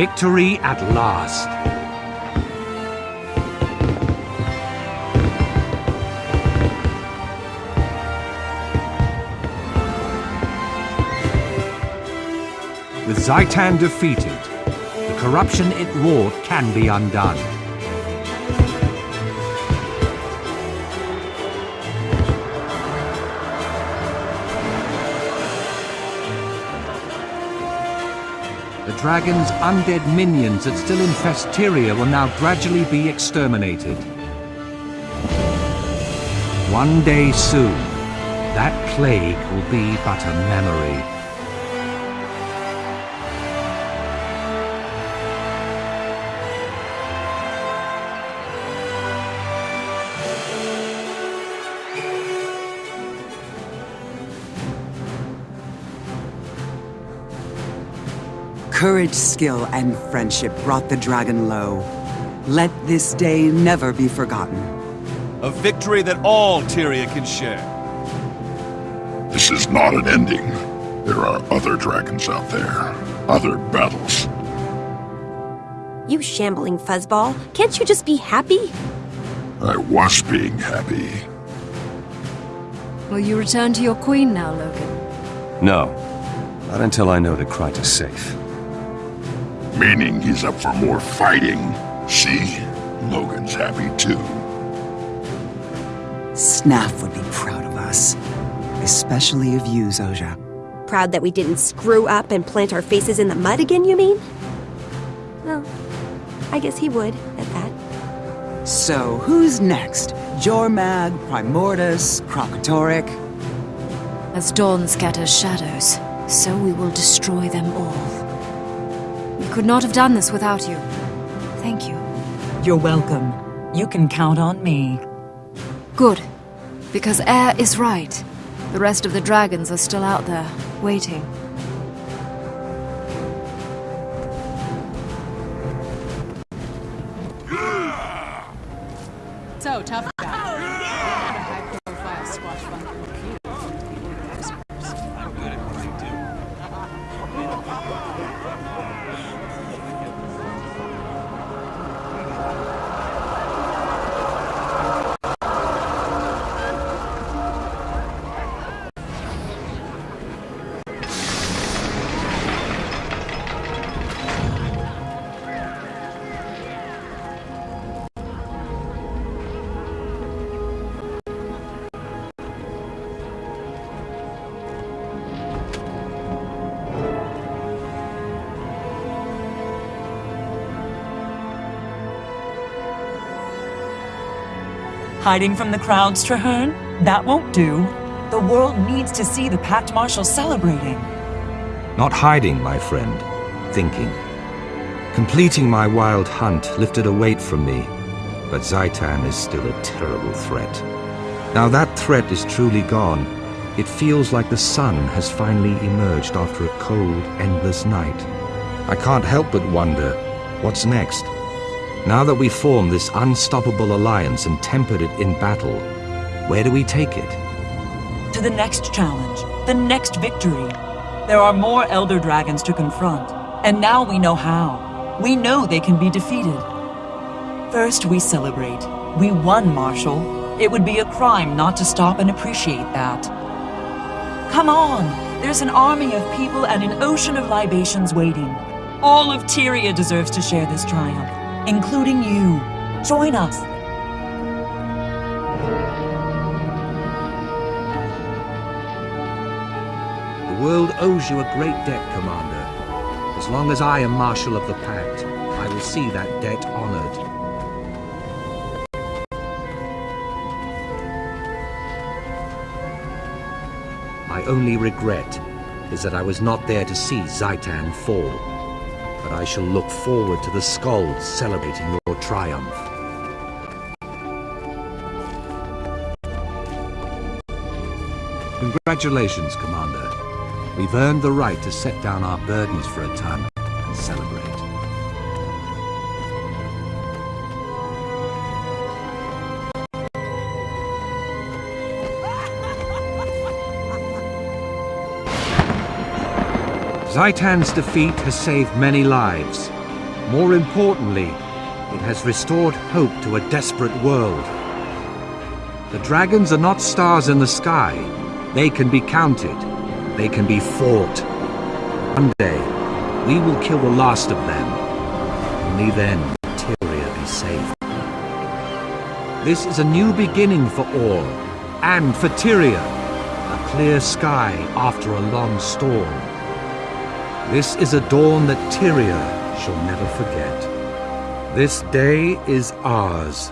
Victory at last. With Zhaitan defeated, the corruption it wrought can be undone. Dragon's undead minions that still infest Tyria will now gradually be exterminated. One day soon, that plague will be but a memory. Courage, skill, and friendship brought the dragon low. Let this day never be forgotten. A victory that all Tyria can share. This is not an ending. There are other dragons out there. Other battles. You shambling fuzzball. Can't you just be happy? I was being happy. Will you return to your queen now, Logan? No. Not until I know that Kryta's safe. Meaning he's up for more fighting. See? Logan's happy too. Snaff would be proud of us. Especially of you, Zojja. Proud that we didn't screw up and plant our faces in the mud again, you mean? Well, I guess he would, at that. So, who's next? Jormag, Primordus, Kralkatorrik? As dawn scatters shadows, so we will destroy them all. We could not have done this without you. Thank you. You're welcome. You can count on me. Good. Because Eir is right. The rest of the dragons are still out there, waiting. So, tough guy. Hiding from the crowds, Trahearne? That won't do. The world needs to see the Pact Marshal celebrating. Not hiding, my friend. Thinking. Completing my wild hunt lifted a weight from me, but Zhaitan is still a terrible threat. Now that threat is truly gone. It feels like the sun has finally emerged after a cold, endless night. I can't help but wonder, what's next? Now that we form this unstoppable alliance and tempered it in battle, where do we take it? To the next challenge, the next victory. There are more Elder Dragons to confront, and now we know how. We know they can be defeated. First, we celebrate. We won, Marshal. It would be a crime not to stop and appreciate that. Come on! There's an army of people and an ocean of libations waiting. All of Tyria deserves to share this triumph including you. Join us. The world owes you a great debt, Commander. As long as I am Marshal of the Pact, I will see that debt honored. My only regret is that I was not there to see Zhaitan fall but I shall look forward to the skalds celebrating your triumph. Congratulations, Commander. We've earned the right to set down our burdens for a time and celebrate. Zhaitan's defeat has saved many lives, More importantly, it has restored hope to a desperate world. The dragons are not stars in the sky. They can be counted. They can be fought. One day, we will kill the last of them. Only then will Tyria be safe. This is a new beginning for all, and for Tyria. A clear sky after a long storm. This is a dawn that Tyria shall never forget. This day is ours.